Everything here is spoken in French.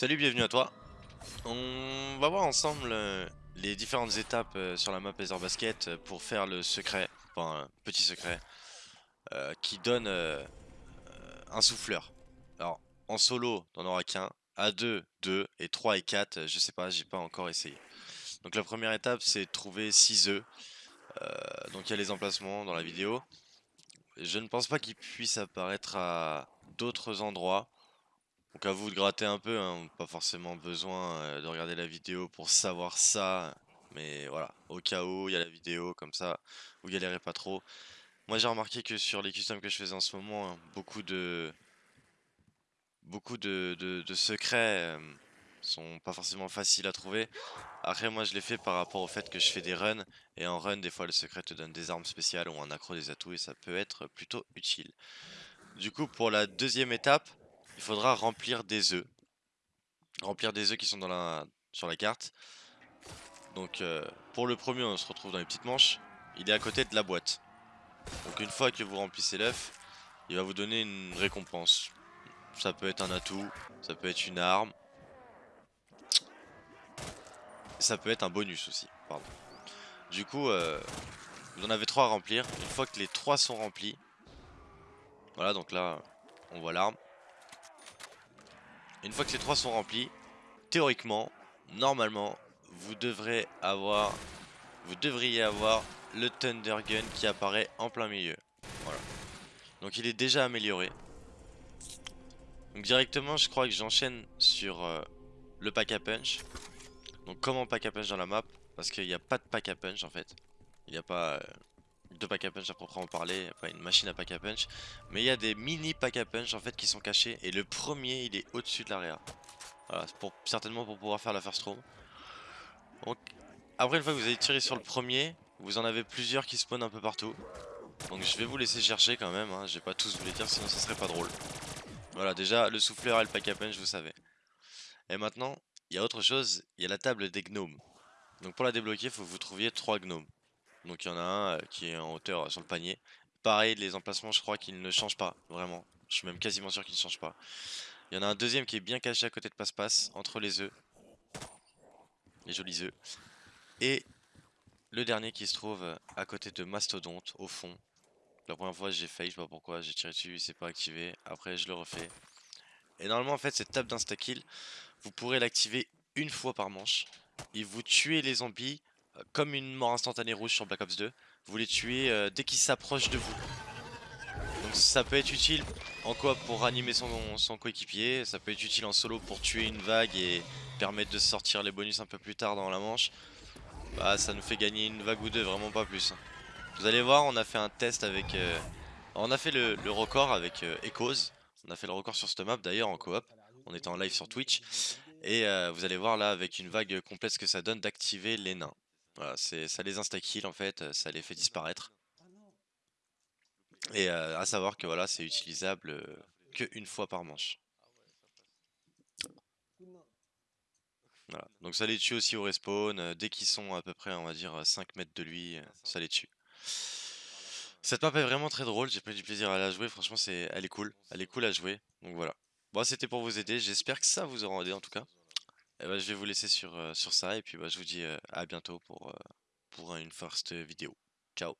Salut, bienvenue à toi. On va voir ensemble euh, les différentes étapes euh, sur la map Ether Basket euh, pour faire le secret, enfin un petit secret, qui donne un souffleur. Alors en solo, t'en auras qu'un, à 2, 2, et 3 et 4, euh, je sais pas, j'ai pas encore essayé. Donc la première étape c'est trouver 6 œufs. Donc il y a les emplacements dans la vidéo. Je ne pense pas qu'ils puissent apparaître à d'autres endroits. Donc à vous de gratter un peu, hein, pas forcément besoin euh, de regarder la vidéo pour savoir ça. Mais voilà, au cas où, il y a la vidéo, comme ça, vous galérez pas trop. Moi j'ai remarqué que sur les customs que je faisais en ce moment, hein, beaucoup de beaucoup de, de- secrets euh, sont pas forcément faciles à trouver. Après moi je l'ai fait par rapport au fait que je fais des runs, et en run des fois le secret te donne des armes spéciales ou un accro des atouts et ça peut être plutôt utile. Du coup pour la deuxième étape, il faudra remplir des œufs. Remplir des œufs qui sont sur la carte. Donc euh, pour le premier on se retrouve dans les petites manches. Il est à côté de la boîte. Donc une fois que vous remplissez l'œuf, il va vous donner une récompense. Ça peut être un atout, ça peut être une arme. Ça peut être un bonus aussi. Du coup, euh, vous en avez trois à remplir. Une fois que les trois sont remplis, voilà donc là on voit l'arme. Une fois que les trois sont remplis, théoriquement, normalement, vous devrez avoir, vous devriez avoir le Thunder Gun qui apparaît en plein milieu. Voilà. Donc il est déjà amélioré. Donc directement, je crois que j'enchaîne sur euh, le pack à punch. Donc comment pack à punch dans la map? Parce qu'il n'y a pas de pack à punch en fait. Il n'y a pas euh, de pack à punch à proprement parler, pas une machine à pack à punch. Mais il y a des mini pack à punch en fait qui sont cachés. Et le premier, il est au-dessus de l'area. Voilà, c'est pour, certainement pour pouvoir faire la first room. Donc, après, une fois que vous avez tiré sur le premier, vous en avez plusieurs qui spawnent un peu partout. Donc je vais vous laisser chercher quand même, hein. je vais pas tous vous les dire sinon ça serait pas drôle. Voilà, déjà le souffleur et le pack à punch, vous savez. Et maintenant, il y a autre chose, il y a la table des gnomes. Donc pour la débloquer, il faut que vous trouviez trois gnomes. Donc il y en a un euh, qui est en hauteur euh, sur le panier. Pareil, les emplacements, je crois qu'ils ne changent pas, vraiment. Je suis même quasiment sûr qu'ils ne changent pas. Il y en a un deuxième qui est bien caché à côté de passe-passe, entre les œufs. Les jolis œufs. Et le dernier qui se trouve euh, à côté de Mastodonte, au fond. La première fois j'ai failli, je sais pas pourquoi, j'ai tiré dessus, il s'est pas activé. Après je le refais. Et normalement en fait cette table d'insta-kill, vous pourrez l'activer une fois par manche. Et vous tuez les zombies comme une mort instantanée rouge sur Black Ops 2. Vous les tuez euh, dès qu'ils s'approchent de vous. Donc ça peut être utile en coop pour ranimer son, coéquipier, ça peut être utile en solo pour tuer une vague et permettre de sortir les bonus un peu plus tard dans la manche. Bah ça nous fait gagner une vague ou deux, vraiment pas plus. Vous allez voir, on a fait un test avec... euh, On a fait le, record avec euh, Echoes. On a fait le record sur cette map d'ailleurs en coop. On était en live sur Twitch. Et vous allez voir là avec une vague complète ce que ça donne d'activer les nains. Voilà, ça les insta-kill en fait, euh, ça les fait disparaître. Et euh, à savoir que voilà, c'est utilisable euh, que une fois par manche. Voilà. Donc ça les tue aussi au respawn, dès qu'ils sont à peu près on va dire à 5 mètres de lui, ça les tue. Cette map est vraiment très drôle, j'ai pris du plaisir à la jouer, franchement c'est, elle est cool, elle est cool à jouer, donc voilà. Bon c'était pour vous aider, j'espère que ça vous aura aidé en tout cas. Et bah, je vais vous laisser sur, euh, sur ça et puis bah, je vous dis euh, à bientôt pour, euh, pour une first vidéo. Ciao